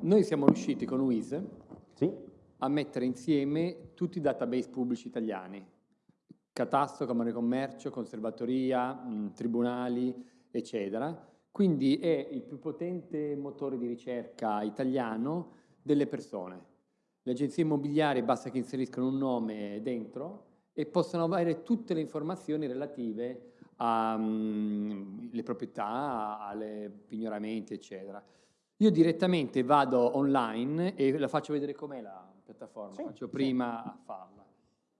Noi siamo riusciti con WIS Sì? a mettere insieme tutti i database pubblici italiani, catasto, Camera di Commercio, Conservatoria, mh, tribunali, eccetera. Quindi è il più potente motore di ricerca italiano delle persone. Le agenzie immobiliari basta che inseriscano un nome dentro e possono avere tutte le informazioni relative alle proprietà, alle pignoramenti, eccetera. Io direttamente vado online e la faccio vedere com'è la piattaforma, Sì, faccio sì. prima a farla.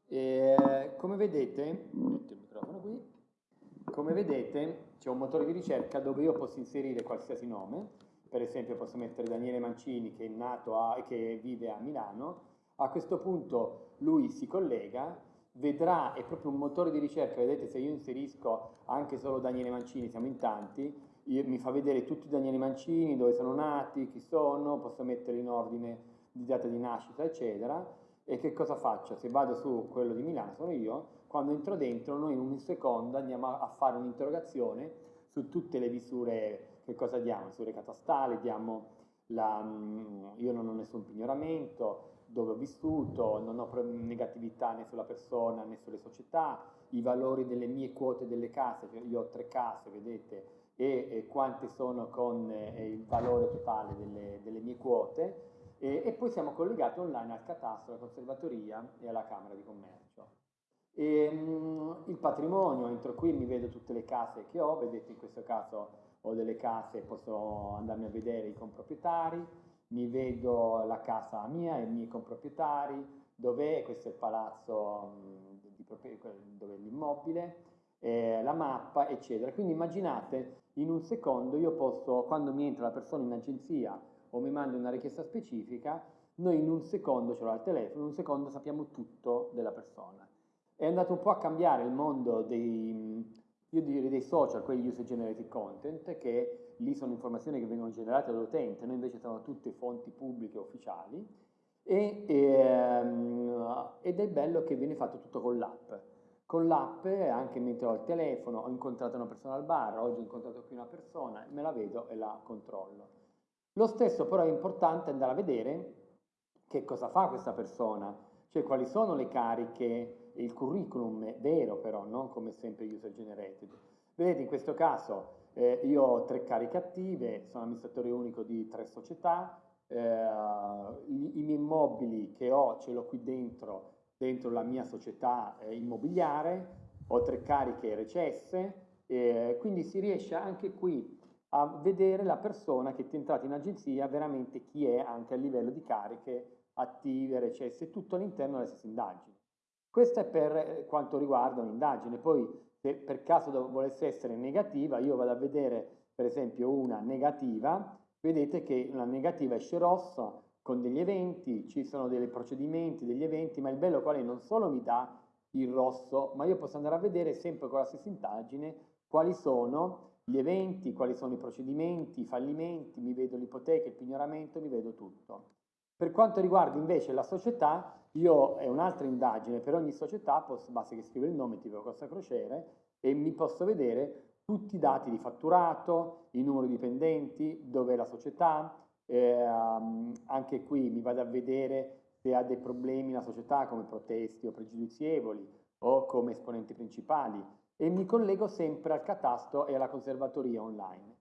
E, come vedete, metto il microfono qui, come vedete c'è un motore di ricerca dove io posso inserire qualsiasi nome, per esempio posso mettere Daniele Mancini che è nato a, che vive a Milano, a questo punto lui si collega, vedrà, è proprio un motore di ricerca, vedete se io inserisco anche solo Daniele Mancini, siamo in tanti, io- mi fa vedere tutti i Daniele Mancini, dove sono nati, chi sono, posso mettere in ordine di data di nascita, eccetera. E che cosa faccio? Se vado su quello di Milano, sono io, quando entro dentro, noi in un secondo andiamo a, fare un'interrogazione su tutte le misure, che cosa diamo? Misure catastali, diamo la, mm, io non ho nessun pignoramento, dove ho vissuto, non ho negatività né sulla persona né sulle società, i valori delle mie quote delle case, cioè io ho tre case, vedete, e, e quante sono con eh, il valore totale delle, delle mie quote e, e poi siamo collegati online al catasto, alla conservatoria e alla Camera di Commercio. E, mm, il patrimonio, entro qui mi vedo tutte le case che ho, vedete in questo caso ho delle case, posso andarmi a vedere i comproprietari, mi vedo la casa mia e i miei comproprietari, dov'è, questo è il palazzo mm, di dove è l'immobile, eh, la mappa, eccetera. Quindi immaginate, in un secondo io posso, quando mi entra la persona in agenzia o mi manda una richiesta specifica, noi in un secondo, ce l'ho al telefono, in un secondo sappiamo tutto della persona. È andato un po' a cambiare il mondo dei, io direi dei social, quelli user generated content, che lì sono informazioni che vengono generate dall'utente, noi invece sono tutte fonti pubbliche ufficiali, e, ehm, ed è bello che viene fatto tutto con l'app. Con l'app, anche mentre ho il telefono, ho incontrato una persona al bar, oggi ho incontrato qui una persona, me la vedo e la controllo. Lo stesso però è importante andare a vedere che cosa fa questa persona, cioè quali sono le cariche, il curriculum è vero però, non come sempre user generated. Vedete in questo caso eh, io ho tre cariche attive, sono amministratore unico di tre società, eh, i, i miei immobili che ho ce l'ho qui dentro, dentro la mia società eh, immobiliare, ho tre cariche recesse, eh, quindi si riesce anche qui a vedere la persona che è entrata in agenzia, veramente chi è anche a livello di cariche attive, recesse, tutto all'interno della stessa indagine. Questo è per eh, quanto riguarda un'indagine, poi se per caso volesse essere negativa, io vado a vedere per esempio una negativa, vedete che una negativa esce rossa con degli eventi, ci sono dei procedimenti, degli eventi, ma il bello qual è? Non solo mi dà il rosso, ma io posso andare a vedere sempre con la stessa indagine quali sono gli eventi, quali sono i procedimenti, i fallimenti, mi vedo l'ipoteca, il pignoramento, mi vedo tutto. Per quanto riguarda invece la società, io è un'altra indagine, per ogni società posso, basta che scrivo il nome tipo Costa Crociere e mi posso vedere tutti i dati di fatturato, il numero di dipendenti, dove è la società, ehm, anche qui mi vado a vedere se ha dei problemi la società come protesti o pregiudizievoli o come esponenti principali e mi collego sempre al catasto e alla conservatoria online.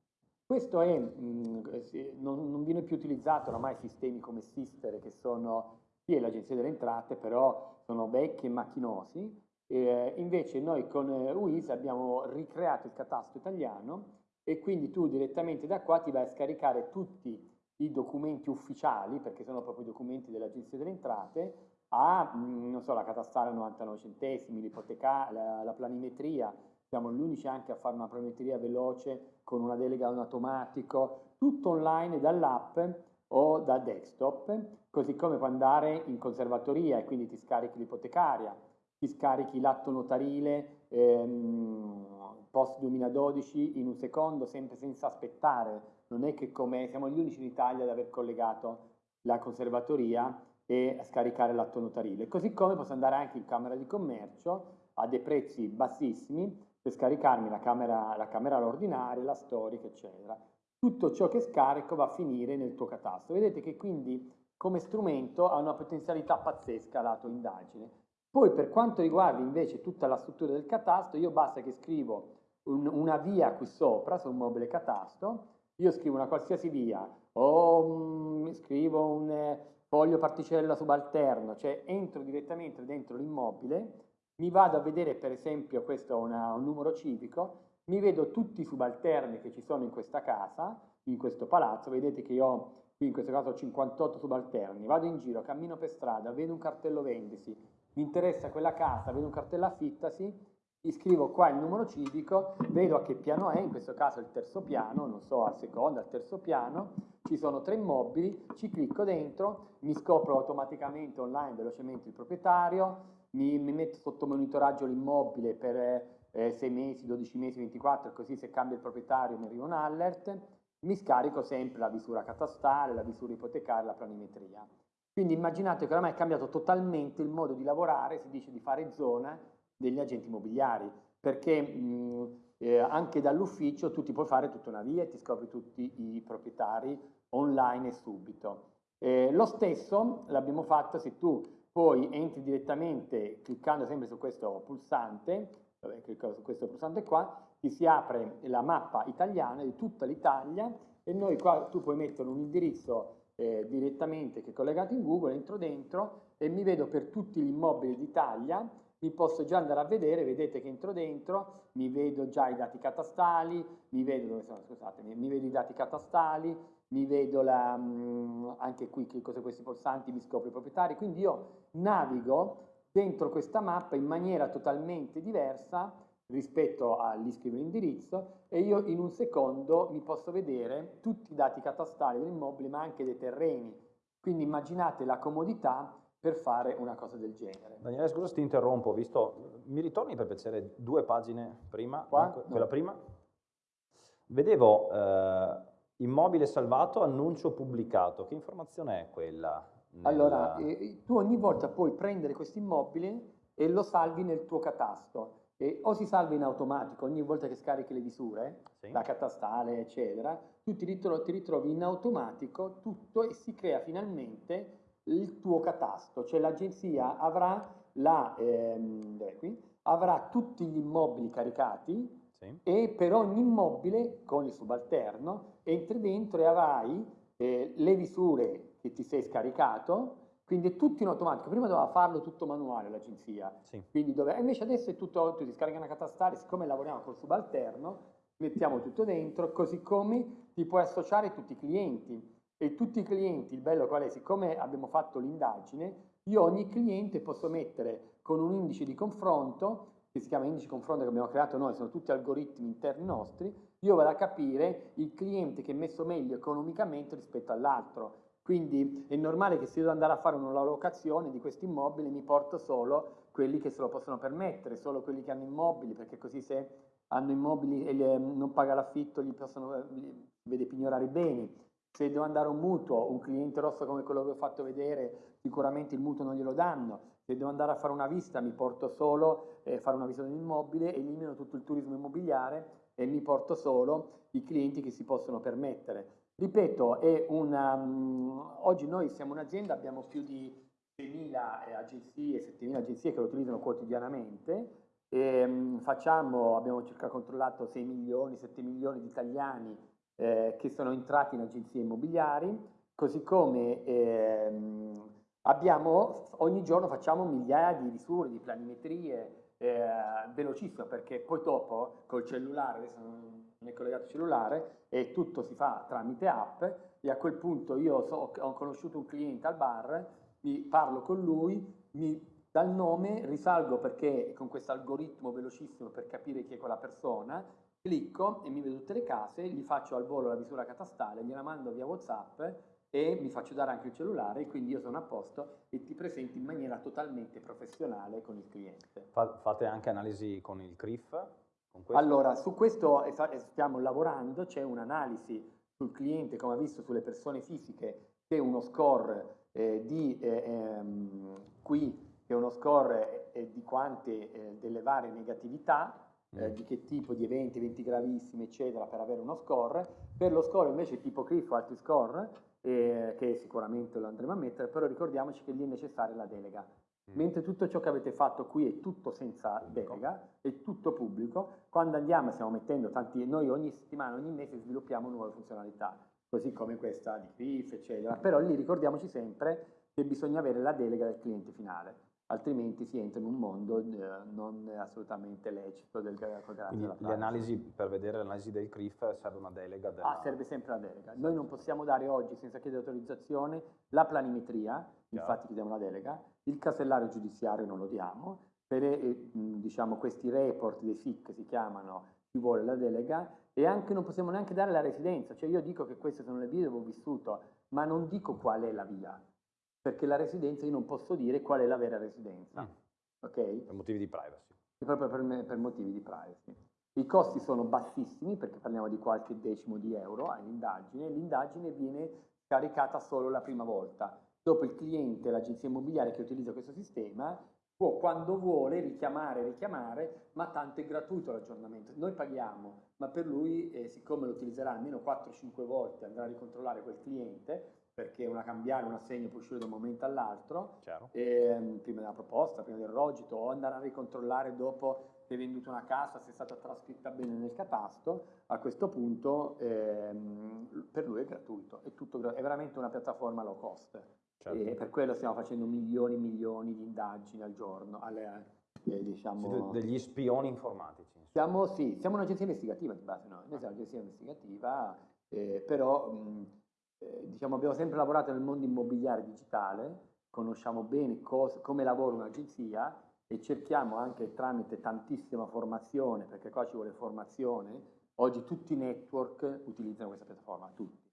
Questo è, mh, sì, non, non viene più utilizzato oramai sistemi come Sister che sono, sì è l'agenzia delle entrate, però sono vecchi e macchinosi, eh, invece noi con eh, UIS abbiamo ricreato il catasto italiano e quindi tu direttamente da qua ti vai a scaricare tutti i documenti ufficiali, perché sono proprio i documenti dell'agenzia delle entrate, a, mh, non so, la catastale a 99 centesimi, l'ipoteca, la, la planimetria, siamo gli unici anche a fare una planimetria veloce con una delega un automatico, tutto online dall'app o da desktop, così come puoi andare in conservatoria e quindi ti scarichi l'ipotecaria, ti scarichi l'atto notarile ehm, post 2012 in un secondo, sempre senza aspettare. Non è che come siamo gli unici in Italia ad aver collegato la conservatoria e scaricare l'atto notarile. Così come posso andare anche in Camera di Commercio a dei prezzi bassissimi per scaricarmi la camera, la camera ordinaria, la storica, eccetera. tutto ciò che scarico va a finire nel tuo catasto. Vedete che quindi come strumento ha una potenzialità pazzesca lato indagine. Poi per quanto riguarda invece tutta la struttura del catasto, io basta che scrivo un, una via qui sopra su un mobile catasto, io scrivo una qualsiasi via. O um, scrivo un eh, foglio particella subalterno, cioè entro direttamente dentro l'immobile, mi vado a vedere per esempio, questo è una, un numero civico, mi vedo tutti i subalterni che ci sono in questa casa, in questo palazzo, vedete che io ho, qui in questo caso ho 58 subalterni, vado in giro, cammino per strada, vedo un cartello vendisi, mi interessa quella casa, vedo un cartello affittasi, iscrivo qua il numero civico, vedo a che piano è, in questo caso il terzo piano, non so, al secondo, al terzo piano, ci sono tre immobili, ci clicco dentro, mi scopro automaticamente online velocemente il proprietario, mi, mi metto sotto monitoraggio l'immobile per eh, 6 mesi, 12 mesi, 24, così se cambia il proprietario mi arriva un alert, mi scarico sempre la visura catastale, la visura ipotecaria, la planimetria. Quindi immaginate che oramai è cambiato totalmente il modo di lavorare, si dice di fare zona degli agenti immobiliari, perché mh, eh, anche dall'ufficio tu ti puoi fare tutta una via e ti scopri tutti i proprietari online e subito. Eh, lo stesso l'abbiamo fatto se tu poi entri direttamente cliccando sempre su questo pulsante vabbè, su questo pulsante qua, ti si apre la mappa italiana di tutta l'Italia e noi qua tu puoi mettere un indirizzo eh, direttamente che è collegato in Google, entro dentro e mi vedo per tutti gli immobili d'Italia, mi posso già andare a vedere, vedete che entro dentro, mi vedo già i dati catastali, mi vedo, dove sono, scusate, mi, mi vedo i dati catastali, mi vedo la, mm, anche qui clicco su questi pulsanti, mi scopro i proprietari, quindi io navigo dentro questa mappa in maniera totalmente diversa rispetto all'iscrivere indirizzo e io in un secondo mi posso vedere tutti i dati catastali dell'immobile ma anche dei terreni. Quindi immaginate la comodità per fare una cosa del genere. Daniele, scusa se ti interrompo, visto, mi ritorni per piacere due pagine prima, Qua? quella no. prima? Vedevo eh, immobile salvato, annuncio pubblicato, che informazione è quella? Allora, eh, tu ogni volta puoi prendere questo immobile e lo salvi nel tuo catasto. E o si salva in automatico ogni volta che scarichi le visure, Sì. la catastale, eccetera, tu ti ritrovi, ti ritrovi in automatico tutto e si crea finalmente il tuo catasto, cioè l'agenzia avrà, la, ehm, qui? avrà tutti gli immobili caricati Sì. e per ogni immobile con il subalterno entri dentro e avrai eh, le visure che ti sei scaricato, quindi è tutto in automatico. Prima doveva farlo tutto manuale l'agenzia, Sì. invece adesso è tutto, tu ti scarica una catastale, siccome lavoriamo col subalterno, mettiamo tutto dentro, così come ti puoi associare tutti i clienti. E tutti i clienti, il bello qual è? Siccome abbiamo fatto l'indagine, io ogni cliente posso mettere con un indice di confronto, che si chiama indice di confronto che abbiamo creato noi, sono tutti algoritmi interni nostri, io vado a capire il cliente che è messo meglio economicamente rispetto all'altro. Quindi è normale che se io devo andare a fare una locazione di questo immobile mi porto solo quelli che se lo possono permettere, solo quelli che hanno immobili, perché così se hanno immobili e le, non paga l'affitto gli possono gli vede pignorare i beni. Se devo andare a un mutuo, un cliente rosso come quello che ho fatto vedere, sicuramente il mutuo non glielo danno. Se devo andare a fare una visita, mi porto solo eh, fare una visita di un immobile, elimino tutto il turismo immobiliare e mi porto solo i clienti che si possono permettere. Ripeto, una, um, oggi noi siamo un'azienda, abbiamo più di 6.000 agenzie, 7.000 agenzie che lo utilizzano quotidianamente. E, um, facciamo, abbiamo circa controllato 6 milioni, 7 milioni di italiani eh, che sono entrati in agenzie immobiliari, così come ehm, abbiamo, ogni giorno facciamo migliaia di visure, di planimetrie, eh, velocissimo perché poi dopo col cellulare, adesso non è collegato il cellulare, e tutto si fa tramite app e a quel punto io so, ho conosciuto un cliente al bar, mi parlo con lui, mi dal nome risalgo perché con questo algoritmo velocissimo per capire chi è quella persona, clicco e mi vedo tutte le case, gli faccio al volo la visura catastale, gliela mando via WhatsApp e mi faccio dare anche il cellulare, quindi io sono a posto e ti presento in maniera totalmente professionale con il cliente. Fate anche analisi con il CRIF? Con allora, su questo stiamo lavorando, c'è un'analisi sul cliente, come ha visto sulle persone fisiche, che è uno score eh, di eh, ehm, qui, che è uno score eh, di quante eh, delle varie negatività, eh, di che tipo di eventi, eventi gravissimi, eccetera, per avere uno score. Per lo score invece tipo CRIF o altri score, eh, che sicuramente lo andremo a mettere, però ricordiamoci che lì è necessaria la delega. Mm. Mentre tutto ciò che avete fatto qui è tutto senza pubblico. delega, è tutto pubblico, quando andiamo stiamo mettendo tanti, noi ogni settimana, ogni mese sviluppiamo nuove funzionalità, così come questa di CRIF, eccetera, però lì ricordiamoci sempre che bisogna avere la delega del cliente finale altrimenti si entra in un mondo eh, non assolutamente lecito del Quindi le analisi, per vedere l'analisi del CRIF serve una delega? Della... Ah, serve sempre la delega. Noi non possiamo dare oggi, senza chiedere autorizzazione, la planimetria, Chiaro. infatti chiediamo la delega, il casellario giudiziario non lo diamo, per eh, diciamo, questi report dei SIC si chiamano chi vuole la delega e anche non possiamo neanche dare la residenza, cioè io dico che queste sono le vie dove ho vissuto, ma non dico qual è la via perché la residenza io non posso dire qual è la vera residenza. Mm. Okay? Per motivi di privacy. Proprio per, me, per, motivi di privacy. I costi sono bassissimi perché parliamo di qualche decimo di euro all'indagine, l'indagine viene caricata solo la prima volta. Dopo il cliente, l'agenzia immobiliare che utilizza questo sistema, può quando vuole richiamare, richiamare, ma tanto è gratuito l'aggiornamento. Noi paghiamo, ma per lui, eh, siccome lo utilizzerà almeno 4-5 volte, andrà a ricontrollare quel cliente, perché una cambiale, un assegno può uscire da un momento all'altro, ehm, prima della proposta, prima del rogito, o andare a ricontrollare dopo che hai venduto una casa se è stata trascritta bene nel catasto, a questo punto ehm, per lui è gratuito, è, tutto, è, veramente una piattaforma low cost. Certo. E per quello stiamo facendo milioni e milioni di indagini al giorno. Alle, eh, diciamo... degli spioni informatici. Siamo, sì, siamo un'agenzia investigativa di base, no? noi siamo un'agenzia investigativa, eh, però... Mh, eh, diciamo, abbiamo sempre lavorato nel mondo immobiliare digitale, conosciamo bene cosa, come lavora un'agenzia e cerchiamo anche tramite tantissima formazione, perché qua ci vuole formazione, oggi tutti i network utilizzano questa piattaforma, tutti.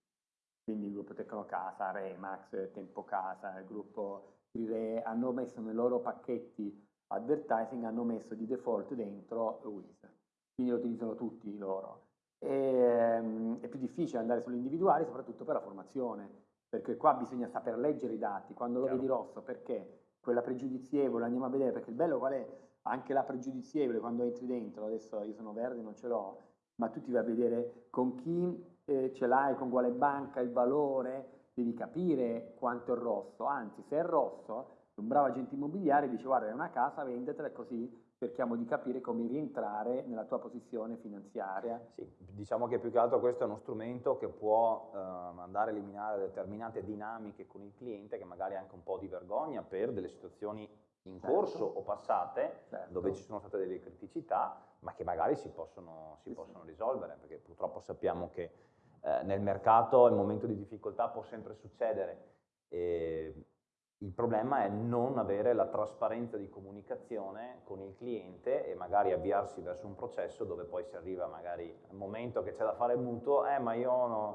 Quindi il gruppo Tecnocasa, Remax, Tempo Casa, il gruppo Re hanno messo nei loro pacchetti advertising, hanno messo di default dentro WIS. Quindi lo utilizzano tutti loro. E, ehm, è più difficile andare sulle individuali, soprattutto per la formazione, perché qua bisogna saper leggere i dati. Quando lo Chiaro. vedi rosso, perché? Quella pregiudizievole, andiamo a vedere, perché il bello qual è? Anche la pregiudizievole, quando entri dentro, adesso io sono verde, non ce l'ho, ma tu ti vai a vedere con chi eh, ce l'hai, con quale banca, il valore, devi capire quanto è rosso. Anzi, se è rosso, un bravo agente immobiliare dice guarda è una casa, vendetela così cerchiamo di capire come rientrare nella tua posizione finanziaria. Sì, diciamo che più che altro questo è uno strumento che può eh, andare a eliminare determinate dinamiche con il cliente che magari ha anche un po' di vergogna per delle situazioni in certo. corso o passate certo. dove ci sono state delle criticità ma che magari si possono, si sì, possono sì. risolvere perché purtroppo sappiamo che eh, nel mercato il momento di difficoltà può sempre succedere e il problema è non avere la trasparenza di comunicazione con il cliente e magari avviarsi verso un processo dove poi si arriva magari al momento che c'è da fare il mutuo, eh ma io no,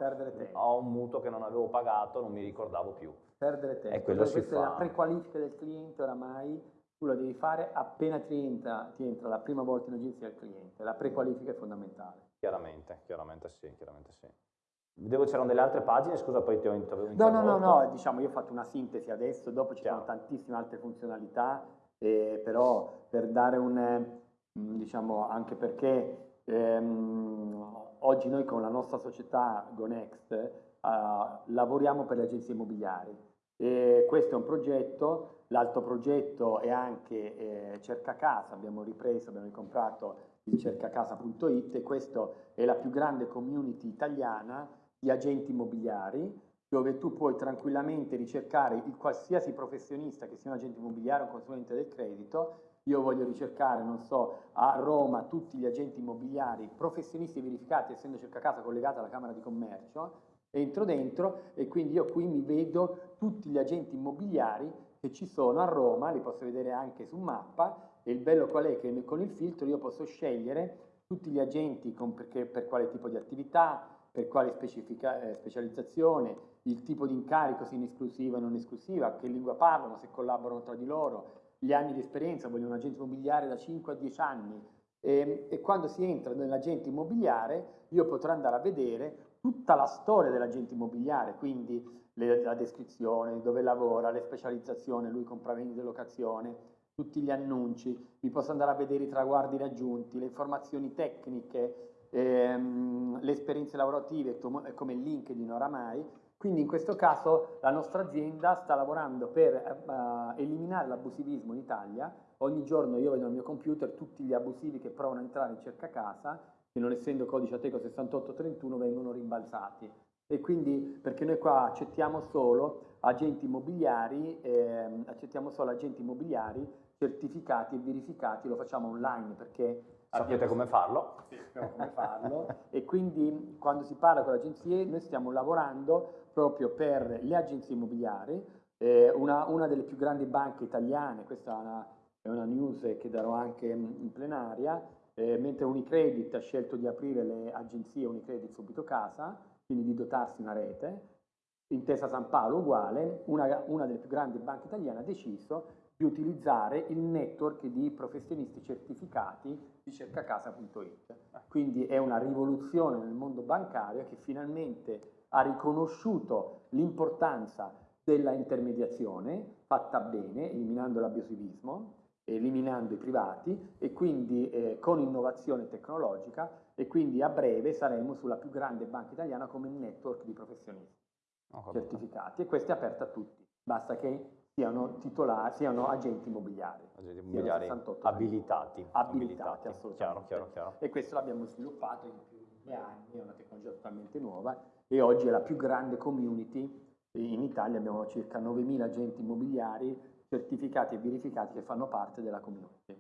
ho un mutuo che non avevo pagato, non mi ricordavo più. Perdere tempo. E quello si fa. è la prequalifica del cliente oramai, tu la devi fare appena ti entra, ti entra la prima volta in agenzia del cliente, la prequalifica è fondamentale. Chiaramente, chiaramente sì, chiaramente sì. Vedevo c'erano delle altre pagine, scusa, poi ti ho interrotto. No, no, no, no, diciamo, io ho fatto una sintesi adesso, dopo ci Chiaro. sono tantissime altre funzionalità, eh, però per dare un, eh, diciamo, anche perché ehm, oggi noi con la nostra società GoNext eh, lavoriamo per le agenzie immobiliari. E questo è un progetto, l'altro progetto è anche eh, Cerca Casa, abbiamo ripreso, abbiamo ricomprato il cercacasa.it e questa è la più grande community italiana di agenti immobiliari, dove tu puoi tranquillamente ricercare il qualsiasi professionista che sia un agente immobiliare o un consulente del credito. Io voglio ricercare, non so, a Roma tutti gli agenti immobiliari professionisti verificati, essendo cerca casa collegata alla Camera di Commercio, entro dentro e quindi io qui mi vedo tutti gli agenti immobiliari che ci sono a Roma, li posso vedere anche su mappa e il bello qual è? Che con il filtro io posso scegliere tutti gli agenti con, perché, per quale tipo di attività, per quale eh, specializzazione, il tipo di incarico, se in esclusiva o non esclusiva, che lingua parlano, se collaborano tra di loro, gli anni di esperienza, voglio un agente immobiliare da 5 a 10 anni. E, ehm, e quando si entra nell'agente immobiliare io potrò andare a vedere tutta la storia dell'agente immobiliare, quindi le, la descrizione, dove lavora, le specializzazioni, lui compra vendita e locazione, tutti gli annunci, vi posso andare a vedere i traguardi raggiunti, le informazioni tecniche, ehm, le esperienze lavorative come LinkedIn oramai. Quindi in questo caso la nostra azienda sta lavorando per uh, eliminare l'abusivismo in Italia. Ogni giorno io vedo nel mio computer tutti gli abusivi che provano a entrare in cerca casa che non essendo codice Ateco 6831 vengono rimbalzati. E quindi perché noi qua accettiamo solo agenti immobiliari, eh, accettiamo solo agenti immobiliari certificati e verificati, lo facciamo online perché sapete come farlo. Sì, come farlo. e quindi quando si parla con le agenzie noi stiamo lavorando proprio per le agenzie immobiliari, eh, una, una, delle più grandi banche italiane, questa è una, è una news che darò anche in plenaria, eh, mentre Unicredit ha scelto di aprire le agenzie Unicredit subito casa, quindi di dotarsi una rete, Intesa San Paolo uguale, una, una delle più grandi banche italiane ha deciso di utilizzare il network di professionisti certificati di cercacasa.it. Quindi è una rivoluzione nel mondo bancario che finalmente ha riconosciuto l'importanza della intermediazione fatta bene, eliminando l'abusivismo, eliminando i privati e quindi eh, con innovazione tecnologica e quindi a breve saremo sulla più grande banca italiana come network di professionisti certificati e questa è aperta a tutti, basta che siano titolari, siano agenti immobiliari. Agenti immobiliari abilitati. Abilitati, assolutamente. Chiaro, chiaro, chiaro. E questo l'abbiamo sviluppato in più di due anni, è una tecnologia totalmente nuova e oggi è la più grande community in Italia, abbiamo circa 9.000 agenti immobiliari certificati e verificati che fanno parte della community.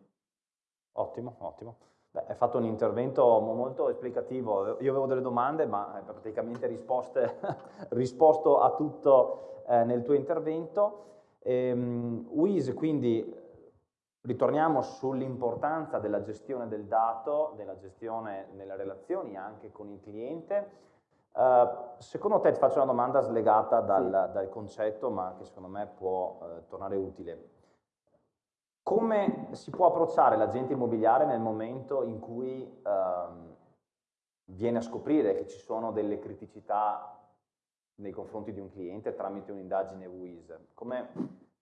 Ottimo, ottimo. Beh, hai fatto un intervento molto esplicativo, io avevo delle domande ma hai praticamente risposte, risposto a tutto eh, nel tuo intervento. Ehm, WIS quindi ritorniamo sull'importanza della gestione del dato, della gestione nelle relazioni anche con il cliente. Uh, secondo te ti faccio una domanda slegata dal, sì. dal concetto, ma che secondo me può uh, tornare utile. Come si può approcciare l'agente immobiliare nel momento in cui uh, viene a scoprire che ci sono delle criticità nei confronti di un cliente tramite un'indagine WIS? Come,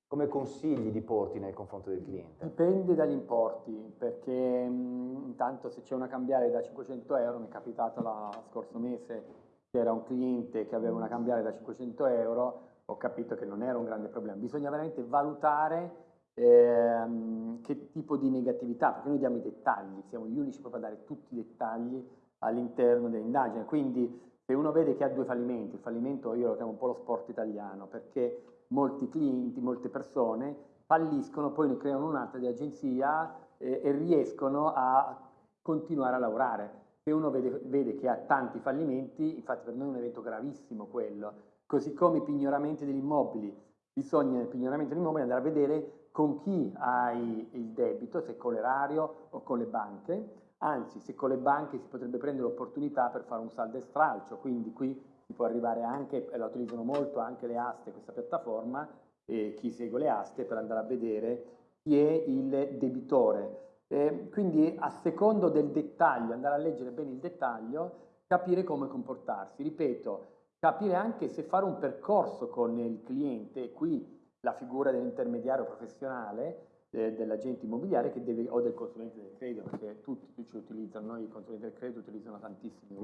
come consigli di porti nel confronto del cliente? Dipende dagli importi, perché mh, intanto se c'è una cambiare da 500 euro, mi è capitato lo scorso mese c'era un cliente che aveva una cambiare da 500 euro, ho capito che non era un grande problema. Bisogna veramente valutare ehm, che tipo di negatività, perché noi diamo i dettagli, siamo gli unici proprio a dare tutti i dettagli all'interno dell'indagine. Quindi se uno vede che ha due fallimenti, il fallimento io lo chiamo un po' lo sport italiano, perché molti clienti, molte persone falliscono, poi ne creano un'altra di agenzia eh, e riescono a continuare a lavorare. Se uno vede, vede, che ha tanti fallimenti, infatti per noi è un evento gravissimo quello, così come i pignoramenti degli immobili, bisogna nel pignoramento degli immobili andare a vedere con chi hai il debito, se con l'erario o con le banche, anzi se con le banche si potrebbe prendere l'opportunità per fare un saldo e stralcio, quindi qui si può arrivare anche, e la utilizzano molto anche le aste, questa piattaforma, e chi segue le aste per andare a vedere chi è il debitore eh, quindi a secondo del dettaglio, andare a leggere bene il dettaglio, capire come comportarsi. Ripeto, capire anche se fare un percorso con il cliente, qui la figura dell'intermediario professionale, eh, dell'agente immobiliare deve, o del consulente del credito, perché tutti ci utilizzano, noi i consulenti del credito utilizzano tantissimi.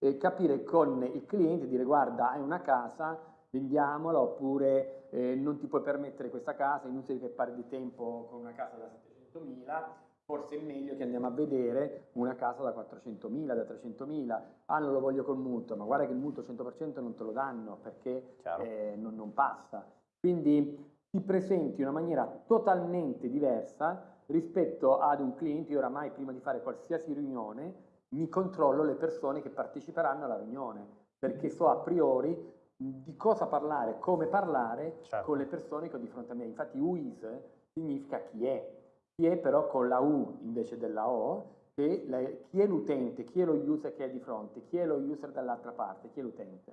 E capire con il cliente, dire guarda hai una casa, vendiamola oppure eh, non ti puoi permettere questa casa, inutile che perdi tempo con una casa da 700.000, forse è meglio che andiamo a vedere una casa da 400.000, da 300.000, ah non lo voglio col mutuo, ma guarda che il mutuo 100% non te lo danno perché eh, non, non passa. Quindi ti presenti in una maniera totalmente diversa rispetto ad un cliente, io oramai prima di fare qualsiasi riunione mi controllo le persone che parteciperanno alla riunione, perché so a priori di cosa parlare, come parlare certo. con le persone che ho di fronte a me. Infatti UIS significa chi è, chi è però con la U invece della O, che la, chi è l'utente, chi è lo user che è di fronte, chi è lo user dall'altra parte, chi è l'utente.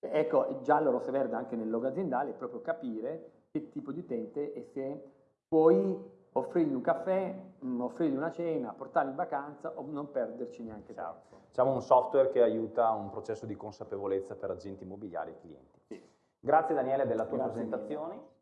Ecco, giallo, rosso e verde anche nel logo aziendale è proprio capire che tipo di utente e se puoi offrirgli un caffè, mm, offrirgli una cena, portarli in vacanza o non perderci neanche tempo. Diciamo un software che aiuta un processo di consapevolezza per agenti immobiliari e clienti. Sì. Grazie Daniele della tua Grazie presentazione. Mille.